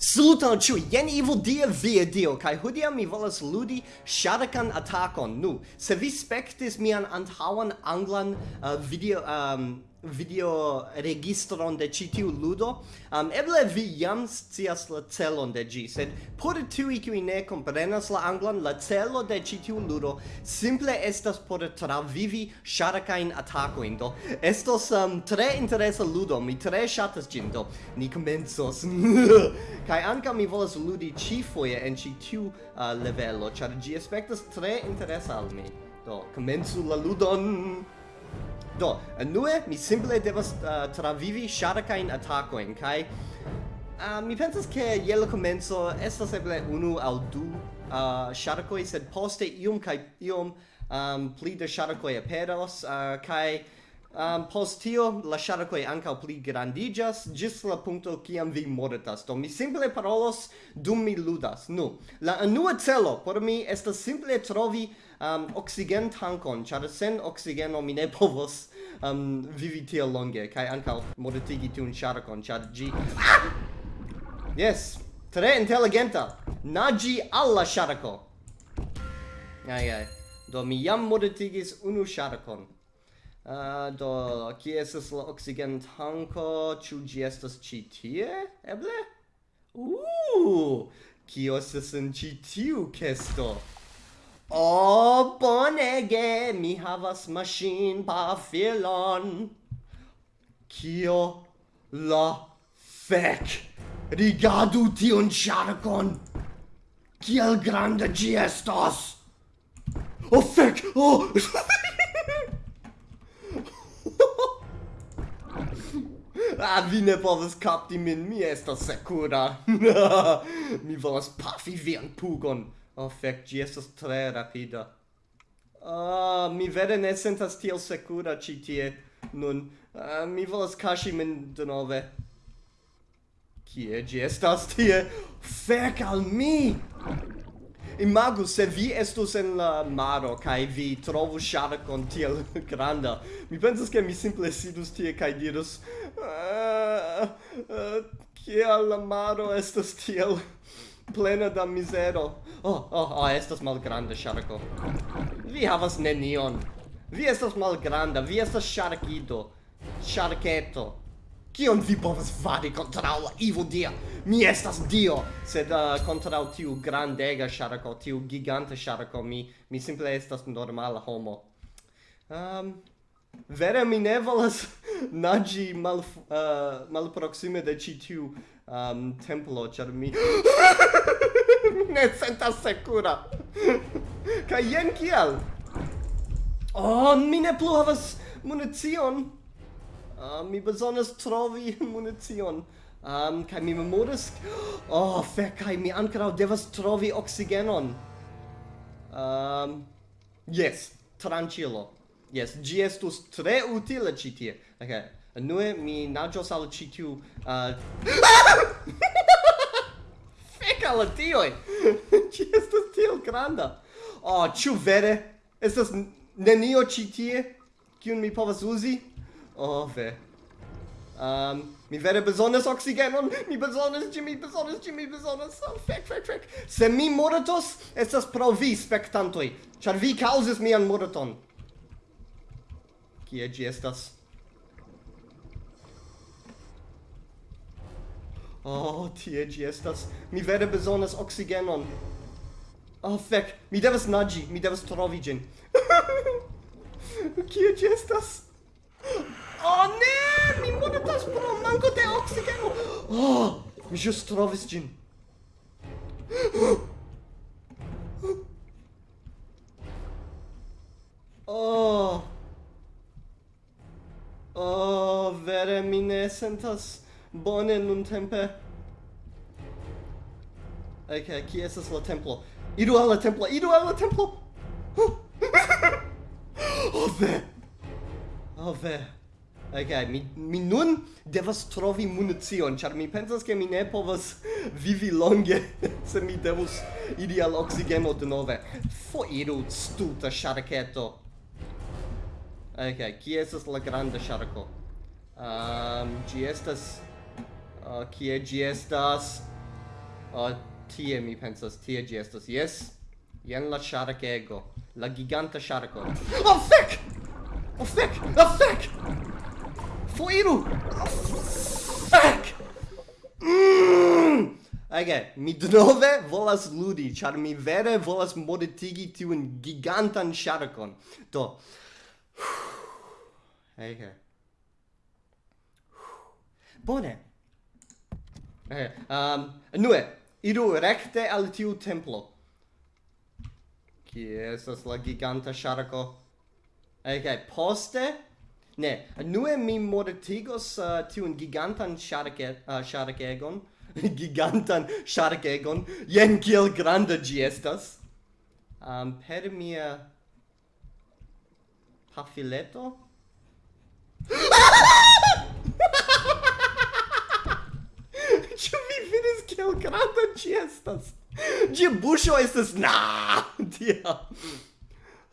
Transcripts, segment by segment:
Saluton ciui, jen Ivo dia via dio, kai hodia mi volas ludi shadakan atakon. Nu, se vi spektis mian antaŭan anglan uh, video um, video registron de ĉi tiu ludo. Um, eble vi jam scias la celon de ĝi, sed por tiuj kiuj ne komprenas la anglan, la celo de ĉi tiu ludo simple estas por travivi ŝarkajn atakojn. Do estos um, tre interesa ludo, mi tre ŝatas ĝin, do ni komencos. kaj ankaŭ mi volas ludi ĉifoje en ĉi tiu uh, levelo, ĉar ĝi aspektas tre interesa al mi. Do, komencu la ludon! Do, nue mi simple devas uh, travivi sharkain attacoin, kai uh, mi pensas ke yellow la estas eble unu al du uh, sharkoj, sed poste iom kai iom um, pli de sharkoj aperos, uh, kai Um, post tio, la sharkoi ancao pli grandigas, gis la punto kiam vi mortas. Do mi simple parolos dum mi ludas. Nu, la anua celo por mi estas simple trovi um, oxigen tankon, char sen oxigeno mi ne povos um, vivi tiel longe, kai ancao mortigi tiun sharkon, char gi... Yes, tre intelligenta. Nagi alla sharko. Ai, ai. Do mi jam mortigis unu sharkon. Uh, do, kie estas la oxigen tanko? Ĉu ĝi estas ĉi tie? Eble? Uh! Kio estas en ĉi tiu kesto? Oh, bonege! Mi havas machin pa filon. Kio la fek? Rigardu tion charcon! Kiel grande gi estas! Oh, fek! Oh! Ah, vi ne povas kapti min, mi estas sekura. mi volas pafi vian pugon. Oh, fek, gi estas tre rapida. Ah, mi vere ne sentas tiel sekura ĉi tie nun. uh, mi volas kaŝi min denove. Kie ĝi estas tie? Fek al mi! imagu se vi estus en la maro kai vi trovu sharkon tiel granda. Mi pensas ke mi simple sidus tie kai dirus eh, eh, uh, uh, kiel la maro estas tiel plena da mizero. Oh, oh, oh, estas malgranda sharko. Vi havas nenion. Vi estas malgranda, vi estas sharkido. Sharketo. Kion vi povas fari kontraŭ la Ivo Dia? Mi estas Dio, sed uh, kontraŭ tiu grandega ŝarko, tiu giganta ŝarko, mi mi simple estas normala homo. Um, vere mi ne volas naĝi mal uh, malproksime de ĉi tiu um, templo, ĉar mi mi ne sentas sekura. Kaj jen kiel? Oh, mi ne plu havas municion uh, mi bezonas trovi municion. Um, kai mi memoras Oh, fec, kai mi ancarau devas trovi oxigenon. Um, yes, tranquilo. Yes, gi estus tre utile citie. Ok, nue mi nagios al citiu... Ah, uh... fec al tioi! gi estas tiel granda. Oh, ciu vere? Estas nenio citie? Cion mi povas uzi? Oh, ve. Um, mi vere bezonas oxigenon, mi bezonas ĝi, mi bezonas ĝi, mi bezonas... Oh, fek, fek, fek. Se mi moratos, estas pro vi, spectantoi. Char vi causes mian moraton. Kie gi estas? Oh, tie gi estas. Mi vere bezonas oxigenon. Oh, fek. Mi devas nagi, mi devas trovi gin. Kie gi estas? pro manco de oxigeno. Oh, mi just trovis gin. Oh. Oh, vere mi ne sentas bone nun tempe. Ok, qui estas la templo? Idu al la templo, idu al la templo! Oh, ve! Oh, ve! Okay, mi, mi nun devas trovi munizion, char mi pensas che mi ne povas vivi longe, se mi devus iri al oxigeno de nove. Foiru, stuta sharketo. Ok, qui estas la grande sharko? Um, gi estas... Uh, kie gi estas... Uh, tie mi pensas, tie gi estas, yes? Jen la sharkego, la giganta sharko. Oh, fuck! Oh, fuck! Oh, fuck! Foiru! Ek! Mm! Ege, mi dnove volas ludi, char mi vere volas modetigi tiun gigantan sharkon. Do. Ege. Bone. Ege, um, nue, iru recte al tiu templo. Kie estas la giganta sharko? Ege, poste Ne, nue mi mortigos uh, tiun gigantan sharke, uh, sharkegon, gigantan sharkegon, jen kiel granda gi estas, um, per mia pafileto. Ĉu vi vidis kiel granda ĝi estas? Ĝia buŝo estas na! Dia!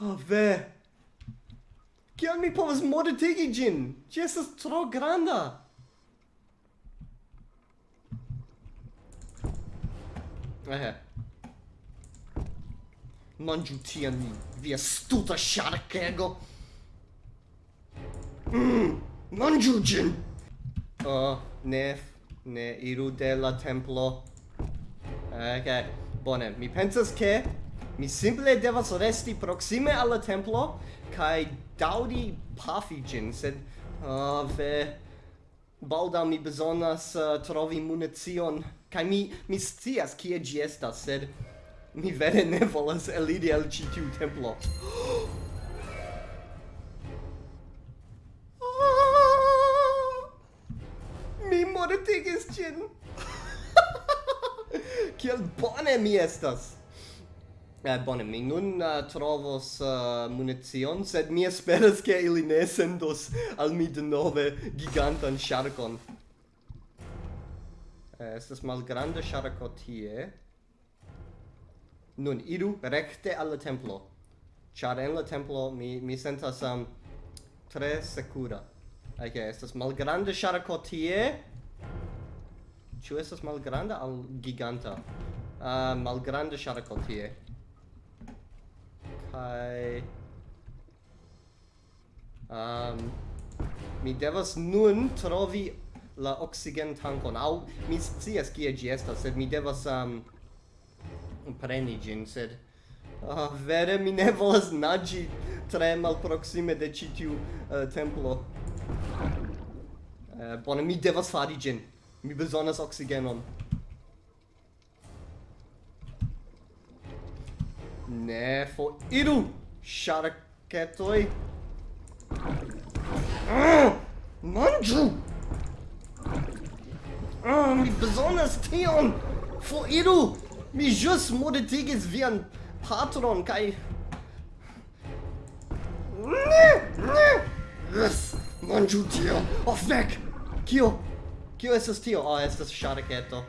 Oh, ve! Kion mi povas modetigi ĝin? Ĝi estas tro granda! Ehe. Manĝu tian vi, via stuta ŝarkego! Mm, manĝu ĝin! Oh, ne, ne iru de la templo. Ok, bone, mi pensas ke mi simple devas resti proksime al la templo kaj daudi pafi gin sed uh, ve mi bezonas uh, trovi municion kai mi mi scias kie gi estas, sed mi vere ne volas elidi el ĉi tiu templo. Ah! mi mortigis ĝin! Kiel bone mi estas! Eh, bone, mi nun uh, trovos uh, munizion, sed mi esperas che ili ne sendos al mi de nove gigantan sharkon. Eh, estes malgranda sharko tie. Nun, iru recte alla templo. Char en la templo mi, mi sentas um, tre secura. Ok, estes malgranda sharko tie. Ciu estes malgranda al giganta? Uh, malgranda sharko tie. Kai. Um, mi devas nun trovi la oxigen tankon. Au, mi scias kie ĝi estas, sed mi devas um, preni ĝin, sed... Ah, oh, vere, mi ne volas naĝi tre malproksime de ĉi tiu uh, templo. Uh, bone, mi devas fari ĝin. Mi bezonas oksigenon. Ne foriru, ŝarketoj! Ah, Manju. Ah, mi bezonas tion! Foriru! Mi jus modetigis vian patron kai Ne! Ne! Yes, manju tion! Oh, fek! Kio? Kio estas tio? Ah, oh, estas ŝarketo.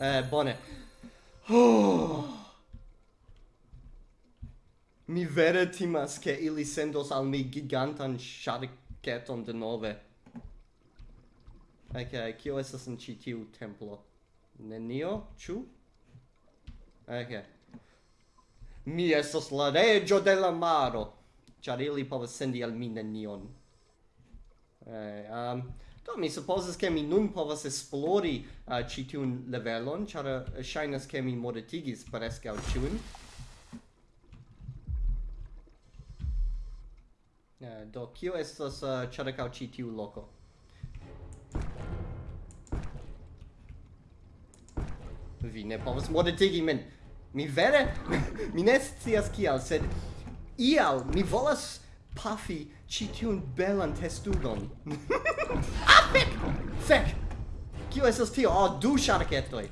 Eh, bone. Oh. Mi vere timas che ili sendos al mi gigantan sharketon de nove. Ok, kio estas en ĉi tiu templo? Nenio, ĉu? Ok. Mi estas la reĝo de la maro. Ĉar ili povas sendi al mi nenion. Eh, um, do, mi supposes che mi nun povas esplori uh, ci tiun levelon, char uh, shainas che mi modetigis preskaŭ ĉiun. Eh, do kio estas eh, uh, ĉirkaŭ ĉi tiu loko? Vi ne povas modetigi min. Mi vere mi ne scias kial sed ial mi volas pafi ĉi tiun belan testugon ah fek! Fek kio estas tio? Oh, du ŝarketoj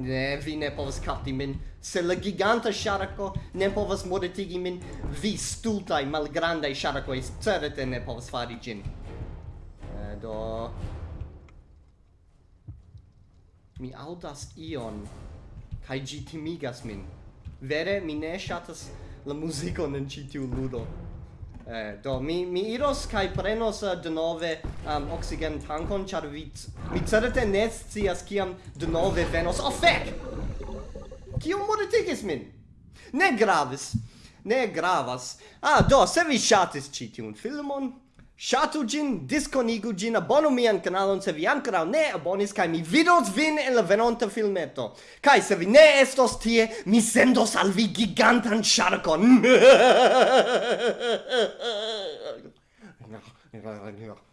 Ne, vi ne povas kapti min. Se la giganta sharako ne povas mortigi min, vi stultaj malgrandaj ŝarkoj certe ne povas fari ĝin. Eh, do... Mi aŭdas ion, kaj ĝi timigas min. Vere, mi ne ŝatas la muzikon en ĉi tiu ludo. Eh, do mi mi iros kai prenos uh, denove um, oxygen tankon char vi mi certe ne scias kiam denove venos. Oh fek kio mortigis min? Ne gravis. Ne gravas. Ah do se vi chatis citi un filmon Shatu gin, disconigu gin, abonu mian kanalon se vi ancora ne abonis, kai mi vidos vin en la venonta filmeto. Kai se vi ne estos tie, mi sendos al vi gigantan sharkon.